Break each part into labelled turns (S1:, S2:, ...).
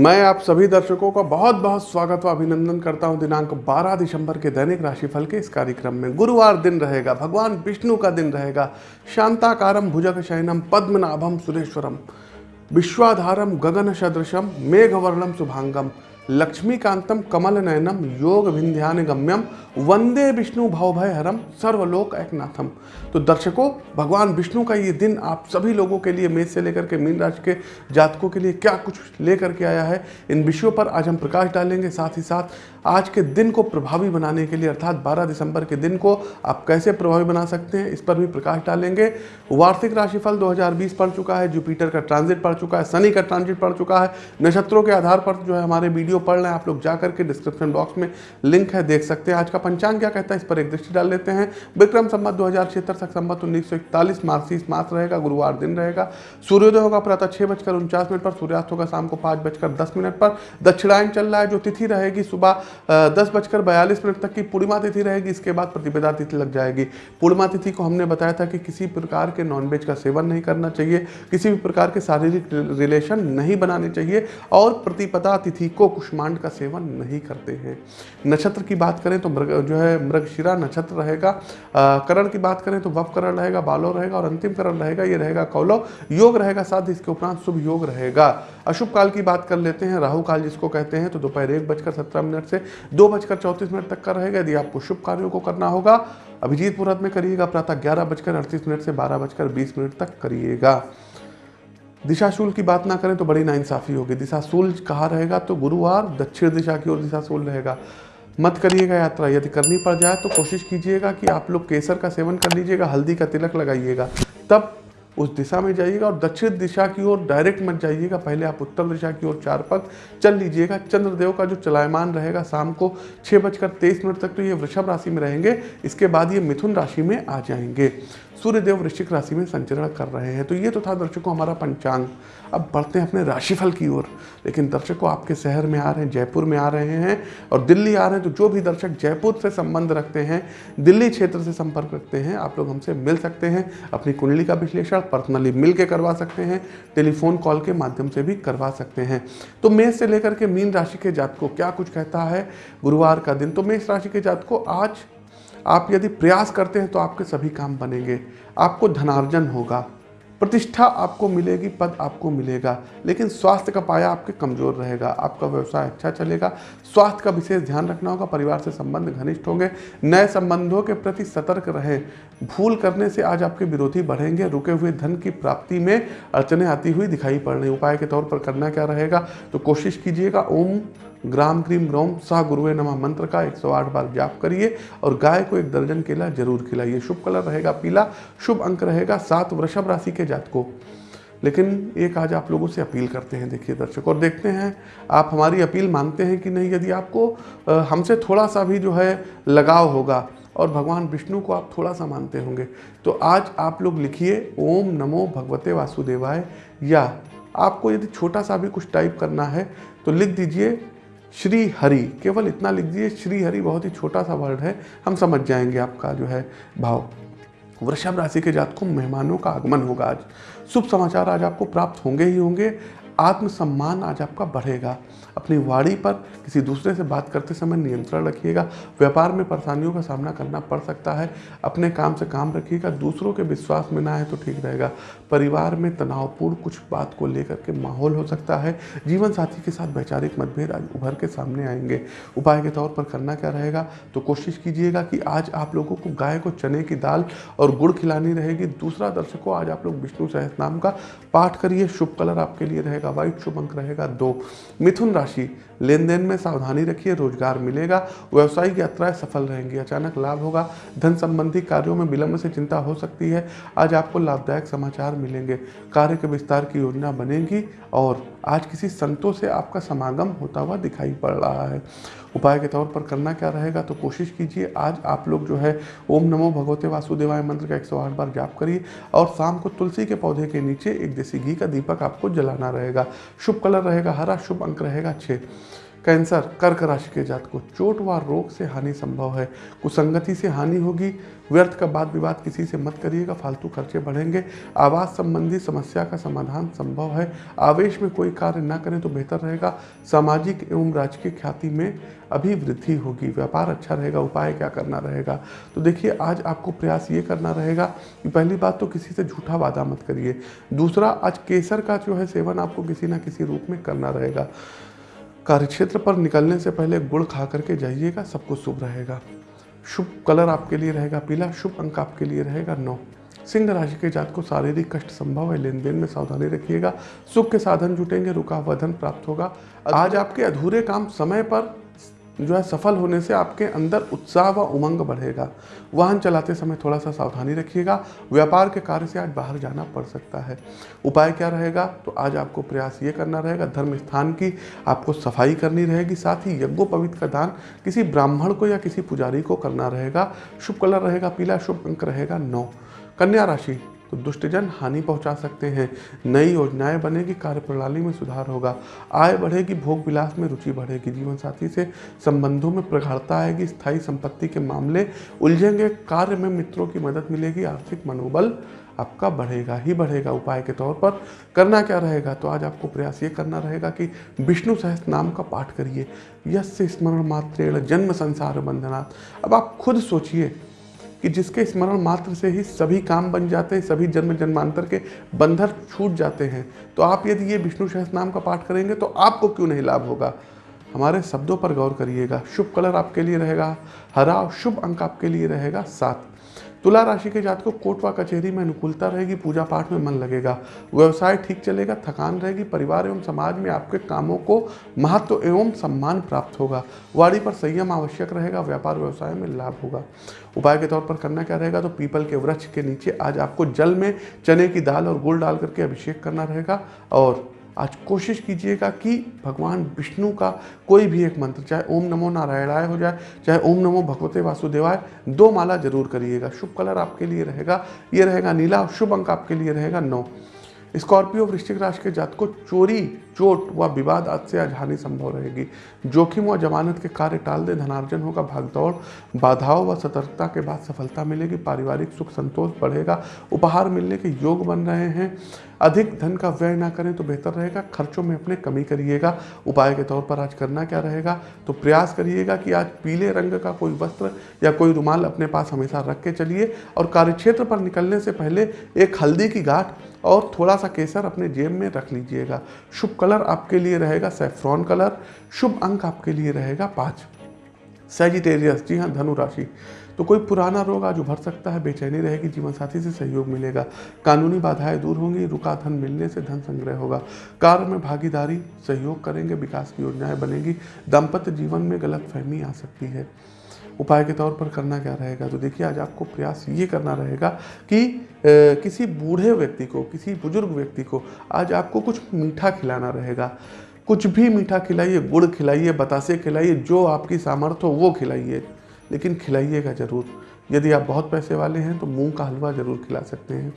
S1: मैं आप सभी दर्शकों का बहुत बहुत स्वागत व अभिनंदन करता हूँ दिनांक 12 दिसंबर के दैनिक राशिफल के इस कार्यक्रम में। गुरुवार दिन रहेगा, भगवान विष्णु का दिन रहेगा। शांताकारम भुजग शयनम पद्मनाभम सुरेश्वरम विश्वाधारम गगन सदृशम मेघवर्णम शुभांगम। लक्ष्मीकांतम कमल नयनम योग विंध्यान गम्यम वंदे विष्णु भवभय हरम सर्वलोक एकनाथम तो दर्शकों, भगवान विष्णु का ये दिन आप सभी लोगों के लिए मेष से लेकर के मीन राशि के जातकों के लिए क्या कुछ लेकर के आया है, इन विषयों पर आज हम प्रकाश डालेंगे। साथ ही साथ, आज के दिन को प्रभावी बनाने के लिए, अर्थात 12 दिसंबर के दिन को आप कैसे प्रभावी बना सकते हैं, इस पर भी प्रकाश डालेंगे। वार्षिक राशिफल 2020 पड़ चुका है, जुपिटर का ट्रांजिट पड़ चुका है, शनि का ट्रांजिट पड़ चुका है, नक्षत्रों के आधार पर जो है हमारे वीडियो पढ़ रहे हैं आप लोग जा करके डिस्क्रिप्शन बॉक्स में लिंक है, देख सकते हैं। आज का पंचांग क्या कहता है, इस पर एक दृष्टि डाल लेते हैं। विक्रम संबत दो हज़ार छिहत्तर तक संबत उन्नीस सौ मास रहेगा, गुरुवार दिन रहेगा। सूर्योदय होगा प्रातः छः बजकर उनचास मिनट पर, सूर्यास्त होगा शाम को पाँच बजकर दस मिनट पर। दक्षिणायन चल रहा है, जो तिथि रहेगी सुबह दस बजकर बयालीस मिनट तक की पूर्णिमा तिथि रहेगी, इसके बाद प्रतिपदा तिथि लग जाएगी। पूर्णिमा तिथि को हमने बताया था कि किसी प्रकार के नॉनवेज का सेवन नहीं करना चाहिए, किसी भी प्रकार के शारीरिक रिलेशन नहीं बनाने चाहिए, और प्रतिपदा तिथि को कुष्मांड का सेवन नहीं करते हैं। नक्षत्र की बात करें तो मृग, जो है मृगशिरा नक्षत्र रहेगा। करण की बात करें तो वप करण रहेगा, बालो रहेगा और अंतिम करण रहेगा, ये रहेगा कौलव योग रहेगा साथ इसके उपरांत शुभ योग रहेगा। अशुभ काल की बात कर लेते हैं, राहु काल जिसको कहते हैं तो दोपहर एक बजकर सत्रह मिनट से दो बजकर चौंतीस मिनट तक का रहेगा। यदि आपको शुभ कार्यों को करना होगा, अभिजीत मुहूर्त में करिएगा, प्रातः ग्यारह बजकर अड़तीस मिनट से बारह बजकर बीस मिनट तक करिएगा। दिशाशूल की बात ना करें तो बड़ी नाइंसाफ़ी होगी। दिशाशूल कहाँ रहेगा? तो गुरुवार दक्षिण दिशा की ओर दिशाशूल रहेगा। मत करिएगा यात्रा। यदि करनी पड़ जाए तो कोशिश कीजिएगा कि आप लोग केसर का सेवन कर लीजिएगा, हल्दी का तिलक लगाइएगा। तब उस दिशा में जाइएगा और दक्षिण दिशा की ओर डायरेक्ट मत जाइएगा। पहले आप उत्तर दिशा की ओर चार पग चल लीजिएगा। चंद्रदेव का जो चलायमान रहेगा शाम को छः बजकर तेईस मिनट तक तो ये वृषभ राशि में रहेंगे। इसके बाद ये मिथुन राशि में आ जाएँगे। सूर्यदेव वृश्चिक राशि में संचरण कर रहे हैं। तो ये तो था दर्शकों हमारा पंचांग। अब बढ़ते हैं अपने राशिफल की ओर। लेकिन दर्शकों आपके शहर में आ रहे हैं, जयपुर में आ रहे हैं और दिल्ली आ रहे हैं तो जो भी दर्शक जयपुर से संबंध रखते हैं, दिल्ली क्षेत्र से संपर्क रखते हैं, आप लोग हमसे मिल सकते हैं, अपनी कुंडली का विश्लेषण पर्सनली मिल के करवा सकते हैं, टेलीफोन कॉल के माध्यम से भी करवा सकते हैं। तो मेष से लेकर के मीन राशि के जात को क्या कुछ कहता है? गुरुवार का दिन। तो मेष राशि के जात को आज आप यदि प्रयास करते हैं तो आपके सभी काम बनेंगे। आपको धनार्जन होगा। प्रतिष्ठा आपको मिलेगी, पद आपको मिलेगा, लेकिन स्वास्थ्य का पाया आपके कमज़ोर रहेगा। आपका व्यवसाय अच्छा चलेगा। स्वास्थ्य का विशेष ध्यान रखना होगा। परिवार से संबंध घनिष्ठ होंगे। नए संबंधों के प्रति सतर्क रहें। भूल करने से आज आपके विरोधी बढ़ेंगे। रुके हुए धन की प्राप्ति में अड़चने आती हुई दिखाई पड़ रही उपाय के तौर पर करना क्या रहेगा? तो कोशिश कीजिएगा। ओम ग्राम क्रीम ग्रोम सह गुरुए नमा मंत्र का 108 बार जाप करिए और गाय को एक दर्जन केला ज़रूर खिलाइए। शुभ कलर रहेगा पीला, शुभ अंक रहेगा सात वृषभ राशि के जात को लेकिन एक आज आप लोगों से अपील करते हैं, देखिए दर्शक, और देखते हैं, आप हमारी अपील मानते हैं कि नहीं? यदि आपको हमसे थोड़ा सा भी जो है लगाव होगा और भगवान विष्णु को आप थोड़ा सा मानते होंगे तो आज आप लोग लिखिए, ओम नमो भगवते वासुदेवाय, या आपको यदि छोटा सा भी कुछ टाइप करना है तो लिख दीजिए श्री हरि केवल इतना लिख दीजिए श्री हरि बहुत ही छोटा सा वर्ड है, हम समझ जाएँगे आपका जो है भाव। वृषभ राशि के जातकों, मेहमानों का आगमन होगा आज। शुभ समाचार आज आपको प्राप्त होंगे ही होंगे। आत्मसम्मान आज आपका बढ़ेगा। अपनी वाणी पर किसी दूसरे से बात करते समय नियंत्रण रखिएगा। व्यापार में परेशानियों का सामना करना पड़ सकता है। अपने काम से काम रखिएगा। दूसरों के विश्वास में ना आए तो ठीक रहेगा। परिवार में तनावपूर्ण कुछ बात को लेकर के माहौल हो सकता है। जीवन साथी के साथ वैचारिक मतभेद आज उभर के सामने आएँगे। उपाय के तौर पर करना क्या रहेगा? तो कोशिश कीजिएगा कि आज आप लोगों को गाय को चने की दाल और गुड़ खिलानी रहेगी। दूसरा दर्शकों, आज आप लोग विष्णु सहस नाम का पाठ करिए। शुभ कलर आपके लिए रहेगा। व्हाइट शुभ अंक रहेगा दो। मिथुन राशि लेन देन में सावधानी रखिए, रोज़गार मिलेगा, व्यवसायिक यात्राएँ सफल रहेंगी, अचानक लाभ होगा, धन संबंधी कार्यों में विलंब से चिंता हो सकती है। आज आपको लाभदायक समाचार मिलेंगे। कार्य के विस्तार की योजना बनेगी और आज किसी संतों से आपका समागम होता हुआ दिखाई पड़ रहा है। उपाय के तौर पर करना क्या रहेगा तो कोशिश कीजिए, आज आप लोग जो है, ओम नमो भगवते वासुदेवाय मंत्र का 108 बार जाप करिए और शाम को तुलसी के पौधे के नीचे एक देसी घी का दीपक आपको जलाना रहेगा। शुभ कलर रहेगा, हरा शुभ अंक रहेगा छः कैंसर, कर्क राशि के जात को चोट व रोग से हानि संभव है। कुसंगति से हानि होगी। व्यर्थ का बात विवाद किसी से मत करिएगा, फालतू खर्चे बढ़ेंगे। आवास संबंधी समस्या का समाधान संभव है। आवेश में कोई कार्य ना करें तो बेहतर रहेगा। सामाजिक एवं राजकीय ख्याति में अभी वृद्धि होगी। व्यापार अच्छा रहेगा, उपाय क्या करना रहेगा? तो देखिए, आज आपको प्रयास ये करना रहेगा कि पहली बात तो किसी से झूठा वादा मत करिए। दूसरा, आज केसर का जो है सेवन आपको किसी ना किसी रूप में करना रहेगा। कार्यक्षेत्र पर निकलने से पहले गुड़ खा करके जाइएगा, सब कुछ शुभ रहेगा। शुभ कलर आपके लिए रहेगा पीला, शुभ अंक आपके लिए रहेगा नौ। सिंह राशि के जात को शारीरिक कष्ट संभव है लेन देन में सावधानी रखिएगा। सुख के साधन जुटेंगे रुका वधन धन प्राप्त होगा। आज आपके अधूरे काम समय पर जो है सफल होने से आपके अंदर उत्साह व उमंग बढ़ेगा। वाहन चलाते समय थोड़ा सा सावधानी रखिएगा। व्यापार के कार्य से आज बाहर जाना पड़ सकता है। उपाय क्या रहेगा? तो आज आपको प्रयास ये करना रहेगा, धर्म स्थान की आपको सफ़ाई करनी रहेगी, साथ ही यज्ञोपवित का दान, किसी ब्राह्मण को या किसी पुजारी को करना रहेगा। शुभ कलर रहेगा, पीला शुभ अंक रहेगा, नौ। कन्या राशि तो दुष्टजन हानि पहुँचा सकते हैं। नई योजनाएँ बनेगी कार्य प्रणाली में सुधार होगा। आय बढ़ेगी, भोग विलास में रुचि बढ़ेगी। जीवन साथी से संबंधों में प्रगाढ़ता आएगी, स्थायी संपत्ति के मामले उलझेंगे, कार्य में मित्रों की मदद मिलेगी, आर्थिक मनोबल आपका बढ़ेगा ही बढ़ेगा। उपाय के तौर पर करना क्या रहेगा? तो आज आपको प्रयास ये करना रहेगा कि विष्णु सहस्त्र नाम का पाठ करिए। यश स्मरण मात्रेण जन्म संसार बंधनात् अब आप खुद सोचिए कि जिसके स्मरण मात्र से ही सभी काम बन जाते हैं, सभी जन्म जन्मांतर के बंधन छूट जाते हैं। तो आप यदि ये विष्णु सहस नाम का पाठ करेंगे तो आपको क्यों नहीं लाभ होगा? हमारे शब्दों पर गौर करिएगा। शुभ कलर आपके लिए रहेगा, हरा शुभ अंक आपके लिए रहेगा सात। तुला राशि के जात को कोर्ट व कचहरी में अनुकूलता रहेगी, पूजा पाठ में मन लगेगा। व्यवसाय ठीक चलेगा, थकान रहेगी, परिवार एवं समाज में आपके कामों को महत्व एवं सम्मान प्राप्त होगा। वाड़ी पर संयम आवश्यक रहेगा, व्यापार व्यवसाय में लाभ होगा। उपाय के तौर पर करना क्या रहेगा? तो पीपल के वृक्ष के नीचे आज आपको जल में चने की दाल और गुड़ डाल करके अभिषेक करना रहेगा और आज कोशिश कीजिएगा कि भगवान विष्णु का कोई भी एक मंत्र, चाहे ओम नमो नारायणाय हो जाए, चाहे ओम नमो भगवते वासुदेवाय, दो माला ज़रूर करिएगा। शुभ कलर आपके लिए रहेगा। ये रहेगा नीला और शुभ अंक आपके लिए रहेगा नौ। स्कॉर्पियो वृश्चिक राशि के जात को चोरी, चोट व विवाद आज से आज हानि संभव रहेगी। जोखिम व जमानत के कार्य टाल दे, धनार्जन होगा, भागदौड़, बाधाओं व सतर्कता के बाद सफलता मिलेगी, पारिवारिक सुख संतोष बढ़ेगा, उपहार मिलने के योग बन रहे हैं। अधिक धन का व्यय ना करें तो बेहतर रहेगा। खर्चों में अपने कमी करिएगा। उपाय के तौर पर आज करना क्या रहेगा? तो प्रयास करिएगा कि आज पीले रंग का कोई वस्त्र या कोई रुमाल अपने पास हमेशा रख के चलिए और कार्यक्षेत्र पर निकलने से पहले एक हल्दी की गांठ और थोड़ा सा केसर अपने जेब में रख लीजिएगा। शुभ कलर आपके लिए रहेगा सेफ्रॉन कलर। शुभ अंक आपके लिए रहेगा पाँच। सेजिटेरियस जी हाँ धनु राशि। तो कोई पुराना रोग आज उभर सकता है बेचैनी रहेगी जीवन साथी से सहयोग मिलेगा। कानूनी बाधाएँ दूर होंगी रुका धन मिलने से धन संग्रह होगा। कार्य में भागीदारी सहयोग करेंगे विकास की योजनाएँ बनेगी। दाम्पत्य जीवन में गलत फहमी आ सकती है। उपाय के तौर पर करना क्या रहेगा? तो देखिए आज आपको प्रयास ये करना रहेगा कि ए, किसी बूढ़े व्यक्ति को किसी बुज़ुर्ग व्यक्ति को आज आपको कुछ मीठा खिलाना रहेगा। कुछ भी मीठा खिलाइए गुड़ खिलाइए बतासे खिलाइए जो आपकी सामर्थ्य हो वो खिलाइए। लेकिन खिलाइएगा ज़रूर। यदि आप बहुत पैसे वाले हैं तो मूंग का हलवा ज़रूर खिला सकते हैं।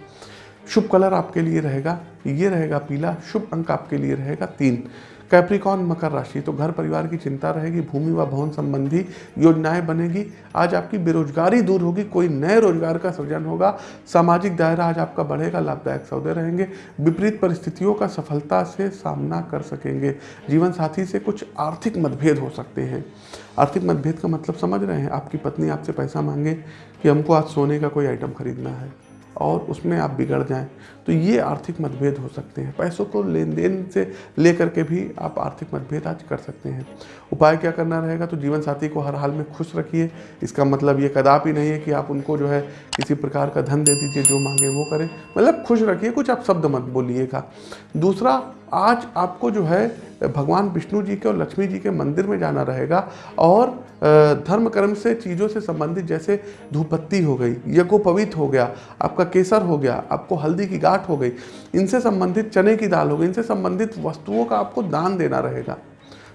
S1: शुभ कलर आपके लिए रहेगा, ये रहेगा पीला, शुभ अंक आपके लिए रहेगा तीन। कैप्रिकॉन मकर राशि। तो घर परिवार की चिंता रहेगी, भूमि व भवन संबंधी योजनाएँ बनेगी। आज आपकी बेरोजगारी दूर होगी, कोई नए रोज़गार का सृजन होगा। सामाजिक दायरा आज आपका बढ़ेगा, लाभदायक सौदे रहेंगे। विपरीत परिस्थितियों का सफलता से सामना कर सकेंगे। जीवन साथी से कुछ आर्थिक मतभेद हो सकते हैं। आर्थिक मतभेद का मतलब समझ रहे हैं। आपकी पत्नी आपसे पैसा मांगे कि हमको आज सोने का कोई आइटम खरीदना है। और उसमें आप बिगड़ जाएँ। तो ये आर्थिक मतभेद हो सकते हैं। पैसों को लेन देन से ले करके भी आप आर्थिक मतभेद आज कर सकते हैं। उपाय क्या करना रहेगा? तो जीवन साथी को हर हाल में खुश रखिए। इसका मतलब ये कदापि नहीं है कि आप उनको जो है किसी प्रकार का धन दे दीजिए, जो मांगे वो करें। मतलब खुश रखिए, कुछ आप शब्द मत बोलिएगा। दूसरा आज आपको जो है, भगवान विष्णु जी के और लक्ष्मी जी के मंदिर में जाना रहेगा और धर्म कर्म से, चीज़ों से संबंधित जैसे धूपत्ती हो गई, यज्ञोपवीत हो गया, आपका केसर हो गया, आपको हल्दी की गाठ हो गई, इनसे संबंधित चने की दाल हो गई, इनसे संबंधित वस्तुओं का आपको दान देना रहेगा।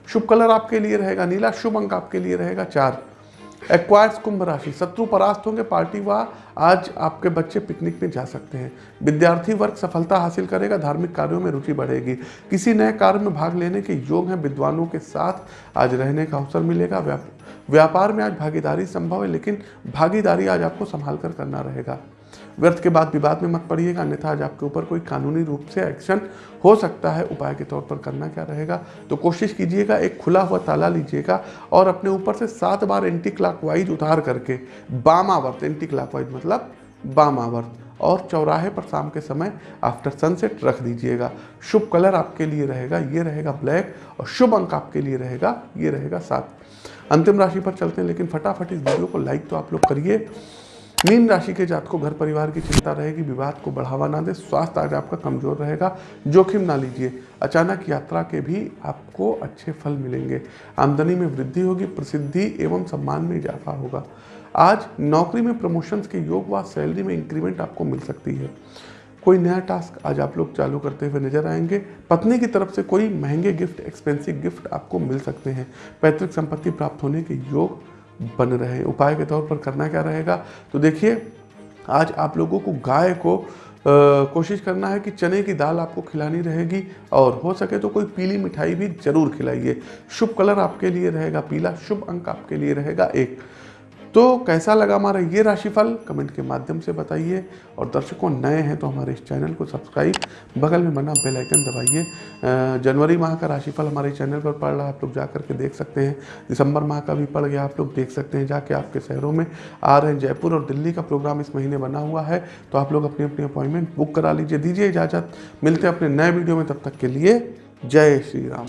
S1: शुभ कलर आपके लिए रहेगा, नीला शुभ अंक आपके लिए रहेगा, चार। एक्वायर्स कुंभ राशि शत्रु परास्त होंगे, पार्टी व आज आपके बच्चे पिकनिक में जा सकते हैं। विद्यार्थी वर्ग सफलता हासिल करेगा, धार्मिक कार्यों में रुचि बढ़ेगी। किसी नए कार्य में भाग लेने के योग हैं, विद्वानों के साथ आज रहने का अवसर मिलेगा। व्यापार में आज भागीदारी संभव है, लेकिन भागीदारी आज आपको संभाल कर करना रहेगा। व्यर्थ के बाद विवाद में मत पड़िएगा, अन्यथा आज आपके ऊपर कोई कानूनी रूप से एक्शन हो सकता है। उपाय के तौर पर करना क्या रहेगा? तो कोशिश कीजिएगा, एक खुला हुआ ताला लीजिएगा और अपने ऊपर से सात बार एंटी क्लॉकवाइज उतार करके, बामावर्त एंटी क्लॉकवाइज मतलब बामावर्त और चौराहे पर शाम के समय आफ्टर सनसेट रख दीजिएगा। शुभ कलर आपके लिए रहेगा, ये रहेगा ब्लैक और शुभ अंक आपके लिए रहेगा, ये रहेगा सात। अंतिम राशि पर चलते हैं, लेकिन फटाफट इस वीडियो को लाइक तो आप लोग करिए। मीन राशि के जात को घर परिवार की चिंता रहेगी, विवाद को बढ़ावा ना दे, स्वास्थ्य आज आपका कमज़ोर रहेगा, जोखिम ना लीजिए। अचानक यात्रा के भी आपको अच्छे फल मिलेंगे। आमदनी में वृद्धि होगी, प्रसिद्धि एवं सम्मान में इजाफा होगा। आज नौकरी में प्रमोशंस के योग व सैलरी में इंक्रीमेंट आपको मिल सकती है। कोई नया टास्क आज आप लोग चालू करते हुए नज़र आएँगे। पत्नी की तरफ़ से कोई महँगे गिफ्ट, एक्सपेंसिव गिफ्ट आपको मिल सकते हैं। पैतृक संपत्ति प्राप्त होने के योग बन रहे उपाय के तौर पर करना क्या रहेगा? तो देखिए आज आप लोगों को गाय को आ, कोशिश करना है कि चने की दाल आपको खिलानी रहेगी और हो सके तो कोई पीली मिठाई भी ज़रूर खिलाइए। शुभ कलर आपके लिए रहेगा पीला शुभ अंक आपके लिए रहेगा। एक तो कैसा लगा हमारा ये राशिफल? कमेंट के माध्यम से बताइए। और दर्शकों, नए हैं तो हमारे इस चैनल को सब्सक्राइब। बगल में बना बेल आइकन दबाइए। जनवरी माह का राशिफल हमारे चैनल पर पड़ रहा है। आप लोग जा करके देख सकते हैं। दिसंबर माह का भी पड़ गया। आप लोग देख सकते हैं जाके आपके शहरों में आ रहे हैं। जयपुर और दिल्ली का प्रोग्राम इस महीने बना हुआ है। तो आप लोग अपनी अपनी अपॉइंटमेंट बुक करा लीजिए। दीजिए इजाज़त। मिलते हैं अपने नए वीडियो में। तब तक के लिए जय श्री राम।